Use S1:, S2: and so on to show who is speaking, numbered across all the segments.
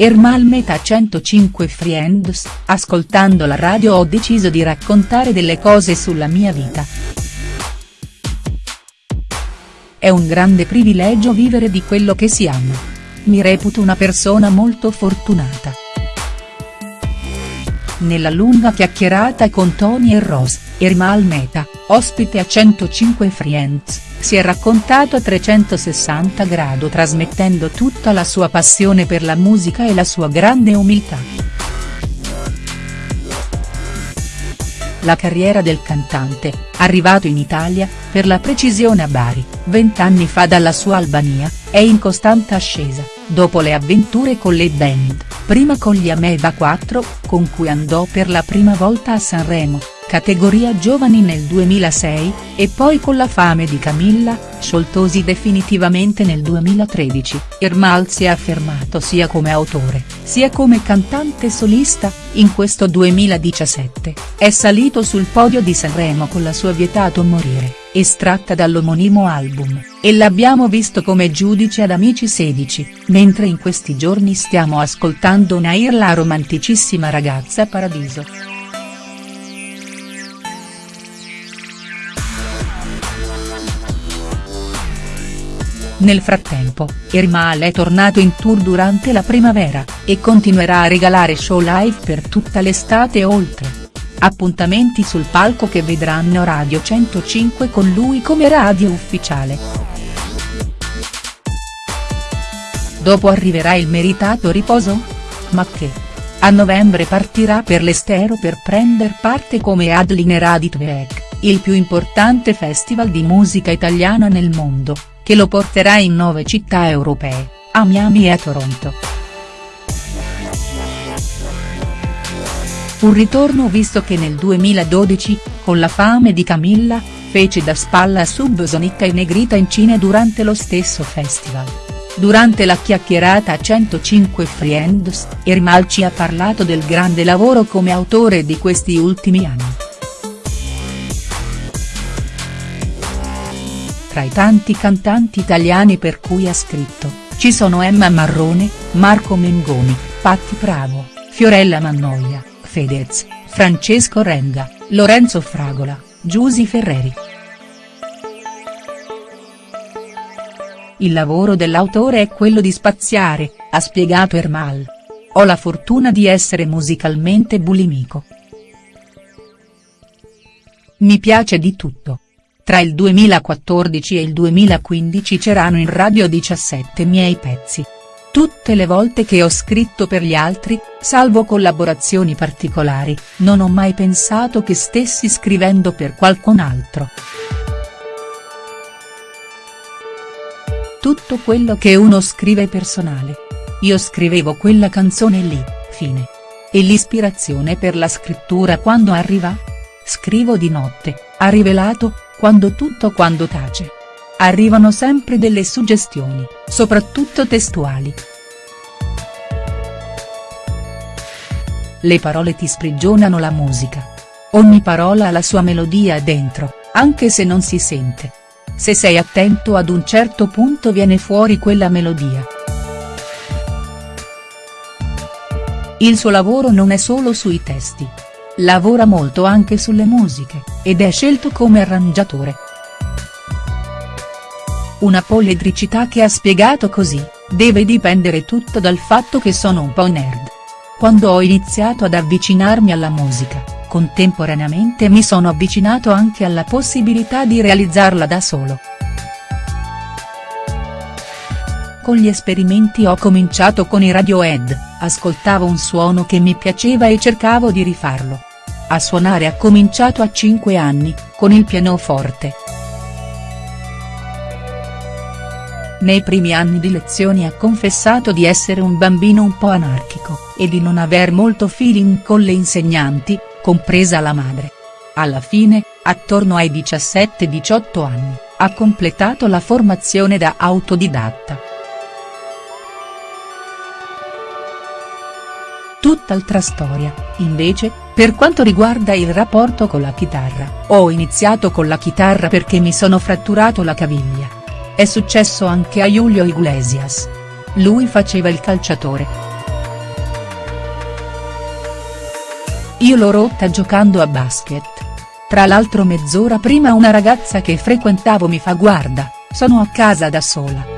S1: Ermal Meta 105 Friends, ascoltando la radio ho deciso di raccontare delle cose sulla mia vita. È un grande privilegio vivere di quello che si ama. Mi reputo una persona molto fortunata. Nella lunga chiacchierata con Tony e Rose, Ermal Meta, ospite a 105 Friends, si è raccontato a 360 grado trasmettendo tutta la sua passione per la musica e la sua grande umiltà. La carriera del cantante, arrivato in Italia, per la precisione a Bari, vent'anni fa dalla sua Albania, è in costante ascesa, dopo le avventure con le band, prima con gli Ameva 4, con cui andò per la prima volta a Sanremo, categoria giovani nel 2006, e poi con la fame di Camilla, scioltosi definitivamente nel 2013, Ermal si è affermato sia come autore, sia come cantante solista, in questo 2017, è salito sul podio di Sanremo con la sua Vietato morire, estratta dall'omonimo album, e l'abbiamo visto come giudice ad Amici 16, mentre in questi giorni stiamo ascoltando Nair la romanticissima ragazza Paradiso. Nel frattempo, Ermal è tornato in tour durante la primavera, e continuerà a regalare show live per tutta l'estate oltre. Appuntamenti sul palco che vedranno Radio 105 con lui come radio ufficiale. Dopo arriverà il meritato riposo? Ma che? A novembre partirà per l'estero per prender parte come Adliner Aditveek, il più importante festival di musica italiana nel mondo che lo porterà in nove città europee, a Miami e a Toronto. Un ritorno visto che nel 2012, con la fame di Camilla, fece da spalla a Subsonica e Negrita in Cina durante lo stesso festival. Durante la chiacchierata a 105 Friends, Ermal ci ha parlato del grande lavoro come autore di questi ultimi anni. Tra i tanti cantanti italiani per cui ha scritto, ci sono Emma Marrone, Marco Mengoni, Patti Bravo, Fiorella Mannoia, Fedez, Francesco Renga, Lorenzo Fragola, Giusy Ferreri. Il lavoro dell'autore è quello di spaziare, ha spiegato Ermal. Ho la fortuna di essere musicalmente bulimico. Mi piace di tutto. Tra il 2014 e il 2015 c'erano in radio 17 miei pezzi. Tutte le volte che ho scritto per gli altri, salvo collaborazioni particolari, non ho mai pensato che stessi scrivendo per qualcun altro. Tutto quello che uno scrive è personale. Io scrivevo quella canzone lì, fine. E l'ispirazione per la scrittura quando arriva? Scrivo di notte, ha rivelato, quando tutto quando tace. Arrivano sempre delle suggestioni, soprattutto testuali. Le parole ti sprigionano la musica. Ogni parola ha la sua melodia dentro, anche se non si sente. Se sei attento ad un certo punto viene fuori quella melodia. Il suo lavoro non è solo sui testi, lavora molto anche sulle musiche, ed è scelto come arrangiatore. Una poledricità che ha spiegato così, deve dipendere tutto dal fatto che sono un po' nerd. Quando ho iniziato ad avvicinarmi alla musica, contemporaneamente mi sono avvicinato anche alla possibilità di realizzarla da solo. Con gli esperimenti ho cominciato con i Radiohead, ascoltavo un suono che mi piaceva e cercavo di rifarlo. A suonare ha cominciato a 5 anni, con il pianoforte. Nei primi anni di lezioni ha confessato di essere un bambino un po' anarchico, e di non aver molto feeling con le insegnanti, compresa la madre. Alla fine, attorno ai 17-18 anni, ha completato la formazione da autodidatta. tutt'altra storia, invece, per quanto riguarda il rapporto con la chitarra, ho iniziato con la chitarra perché mi sono fratturato la caviglia. È successo anche a Julio Iglesias. Lui faceva il calciatore. Io l'ho rotta giocando a basket. Tra l'altro mezz'ora prima una ragazza che frequentavo mi fa guarda, sono a casa da sola.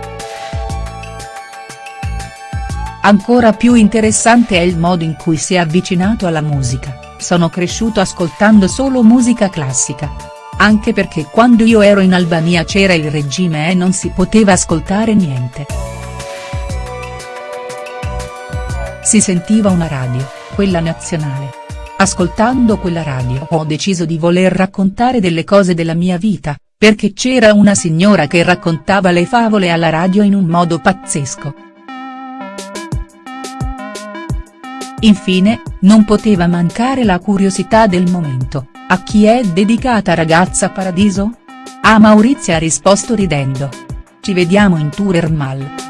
S1: Ancora più interessante è il modo in cui si è avvicinato alla musica, sono cresciuto ascoltando solo musica classica. Anche perché quando io ero in Albania c'era il regime e non si poteva ascoltare niente. Si sentiva una radio, quella nazionale, Ascoltando quella radio ho deciso di voler raccontare delle cose della mia vita, perché c'era una signora che raccontava le favole alla radio in un modo pazzesco. Infine, non poteva mancare la curiosità del momento, a chi è dedicata Ragazza Paradiso? A Maurizia ha risposto ridendo. Ci vediamo in tour Ermal.